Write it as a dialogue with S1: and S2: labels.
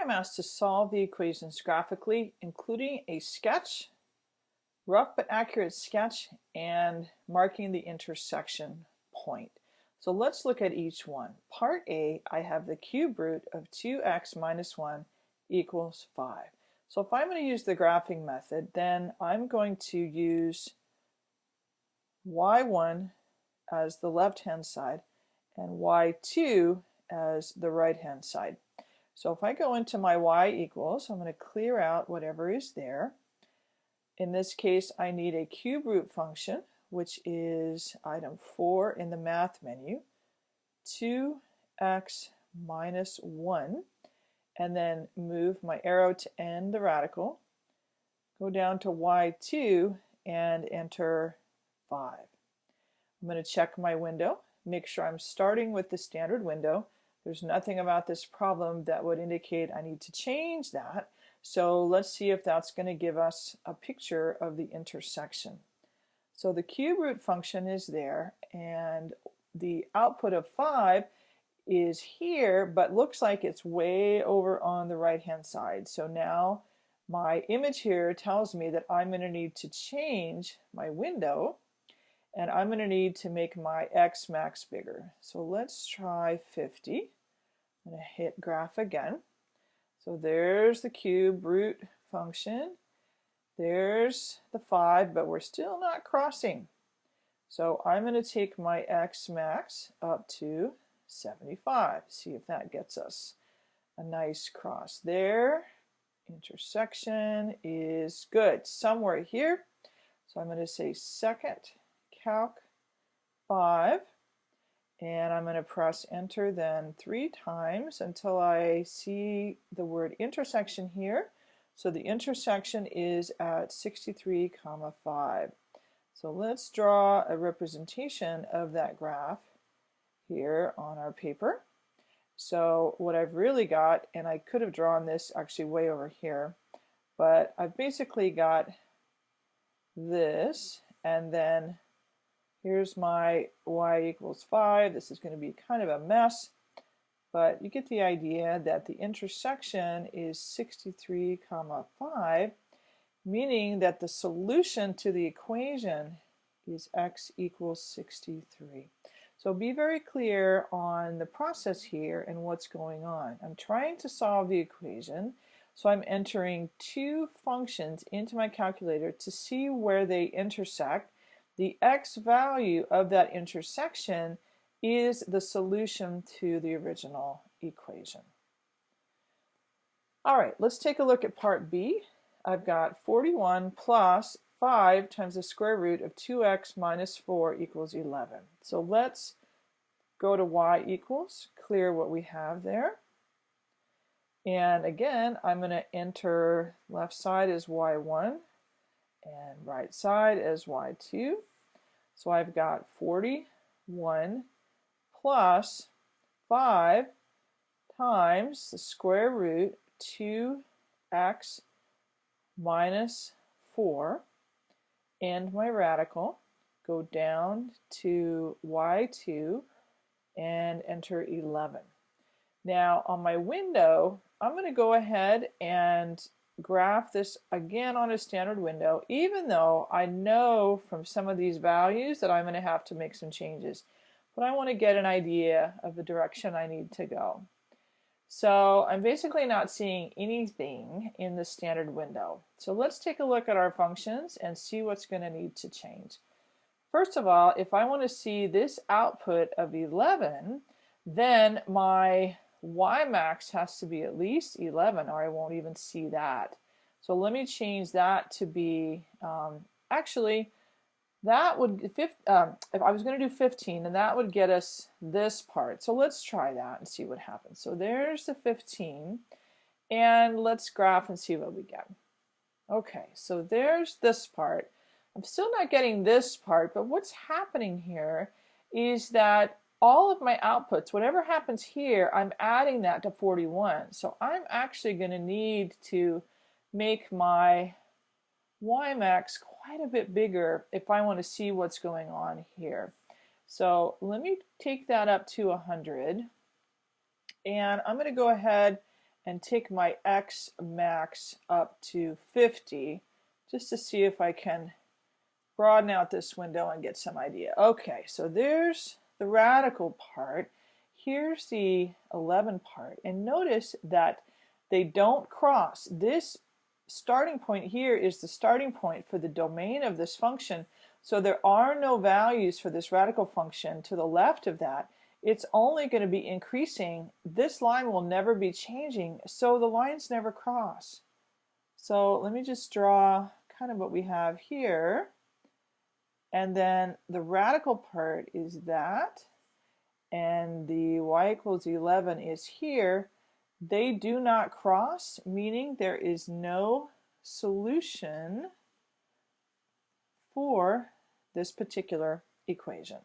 S1: I'm asked to solve the equations graphically, including a sketch, rough but accurate sketch, and marking the intersection point. So let's look at each one. Part A, I have the cube root of 2x minus 1 equals 5. So if I'm going to use the graphing method, then I'm going to use y1 as the left-hand side and y2 as the right-hand side. So if I go into my y equals, I'm going to clear out whatever is there. In this case, I need a cube root function, which is item 4 in the math menu, 2x minus 1, and then move my arrow to end the radical, go down to y2 and enter 5. I'm going to check my window, make sure I'm starting with the standard window, there's nothing about this problem that would indicate I need to change that. So let's see if that's going to give us a picture of the intersection. So the cube root function is there and the output of 5 is here but looks like it's way over on the right hand side. So now my image here tells me that I'm going to need to change my window and I'm going to need to make my X max bigger. So let's try 50. I'm going to hit graph again. So there's the cube root function. There's the 5, but we're still not crossing. So I'm going to take my X max up to 75. See if that gets us a nice cross there. Intersection is good. Somewhere here. So I'm going to say second calc 5 and I'm going to press enter then three times until I see the word intersection here. So the intersection is at 63 comma 5. So let's draw a representation of that graph here on our paper. So what I've really got, and I could have drawn this actually way over here, but I've basically got this and then Here's my y equals 5. This is going to be kind of a mess, but you get the idea that the intersection is 63 comma 5, meaning that the solution to the equation is x equals 63. So be very clear on the process here and what's going on. I'm trying to solve the equation, so I'm entering two functions into my calculator to see where they intersect the x value of that intersection is the solution to the original equation. All right, let's take a look at part B. I've got 41 plus 5 times the square root of 2x minus 4 equals 11. So let's go to y equals, clear what we have there. And again, I'm going to enter left side as y1 and right side as y2. So I've got 41 plus 5 times the square root 2x minus 4 and my radical go down to y2 and enter 11. Now on my window I'm going to go ahead and graph this again on a standard window, even though I know from some of these values that I'm going to have to make some changes. But I want to get an idea of the direction I need to go. So I'm basically not seeing anything in the standard window. So let's take a look at our functions and see what's going to need to change. First of all, if I want to see this output of 11, then my y max has to be at least 11 or I won't even see that. So let me change that to be, um, actually, that would, um, if I was going to do 15, and that would get us this part. So let's try that and see what happens. So there's the 15, and let's graph and see what we get. Okay, so there's this part. I'm still not getting this part, but what's happening here is that all of my outputs, whatever happens here, I'm adding that to 41. So I'm actually going to need to make my y max quite a bit bigger if I want to see what's going on here. So let me take that up to 100 and I'm going to go ahead and take my x max up to 50 just to see if I can broaden out this window and get some idea. Okay, so there's the radical part. Here's the 11 part. And notice that they don't cross. This starting point here is the starting point for the domain of this function. So there are no values for this radical function to the left of that. It's only going to be increasing. This line will never be changing, so the lines never cross. So let me just draw kind of what we have here. And then the radical part is that, and the y equals 11 is here. They do not cross, meaning there is no solution for this particular equation.